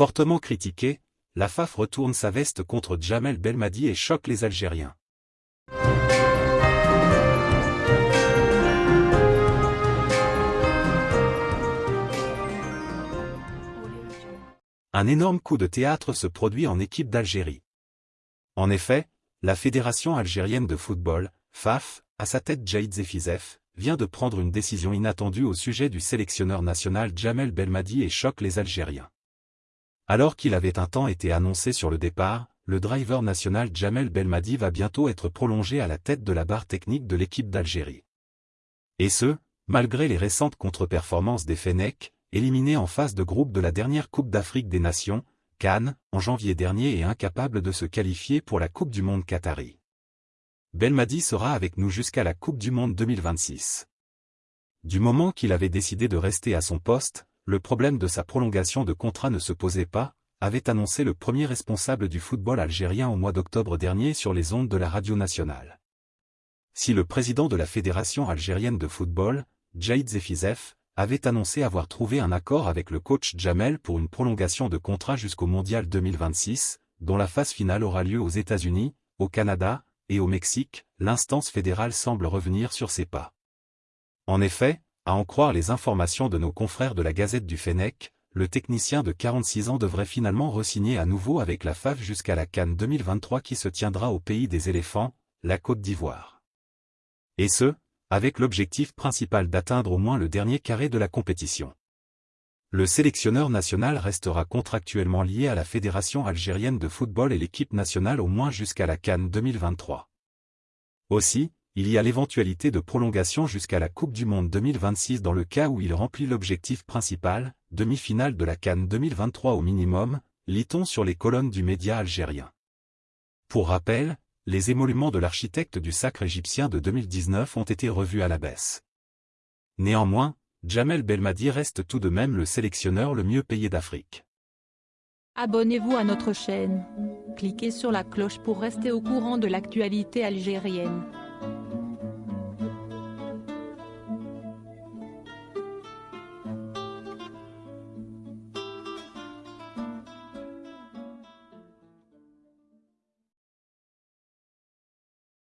Fortement critiqué, la FAF retourne sa veste contre Jamel Belmadi et choque les Algériens. Un énorme coup de théâtre se produit en équipe d'Algérie. En effet, la Fédération algérienne de football, FAF, à sa tête Jaïd Zefizef, vient de prendre une décision inattendue au sujet du sélectionneur national Jamel Belmadi et choque les Algériens. Alors qu'il avait un temps été annoncé sur le départ, le driver national Jamel Belmadi va bientôt être prolongé à la tête de la barre technique de l'équipe d'Algérie. Et ce, malgré les récentes contre-performances des Fennecs, éliminé en phase de groupe de la dernière Coupe d'Afrique des Nations, Cannes, en janvier dernier et incapable de se qualifier pour la Coupe du Monde Qatari. Belmadi sera avec nous jusqu'à la Coupe du Monde 2026. Du moment qu'il avait décidé de rester à son poste, le problème de sa prolongation de contrat ne se posait pas, avait annoncé le premier responsable du football algérien au mois d'octobre dernier sur les ondes de la radio nationale. Si le président de la Fédération algérienne de football, Jaïd Zefizef, avait annoncé avoir trouvé un accord avec le coach Jamel pour une prolongation de contrat jusqu'au Mondial 2026, dont la phase finale aura lieu aux États-Unis, au Canada et au Mexique, l'instance fédérale semble revenir sur ses pas. En effet, à en croire les informations de nos confrères de la Gazette du Fennec, le technicien de 46 ans devrait finalement re-signer à nouveau avec la FAF jusqu'à la Cannes 2023 qui se tiendra au pays des éléphants, la Côte d'Ivoire. Et ce, avec l'objectif principal d'atteindre au moins le dernier carré de la compétition. Le sélectionneur national restera contractuellement lié à la Fédération algérienne de football et l'équipe nationale au moins jusqu'à la Cannes 2023. Aussi, il y a l'éventualité de prolongation jusqu'à la Coupe du Monde 2026 dans le cas où il remplit l'objectif principal, demi-finale de la Cannes 2023 au minimum, lit-on sur les colonnes du média algérien. Pour rappel, les émoluments de l'architecte du sacre égyptien de 2019 ont été revus à la baisse. Néanmoins, Jamel Belmadi reste tout de même le sélectionneur le mieux payé d'Afrique. Abonnez-vous à notre chaîne. Cliquez sur la cloche pour rester au courant de l'actualité algérienne.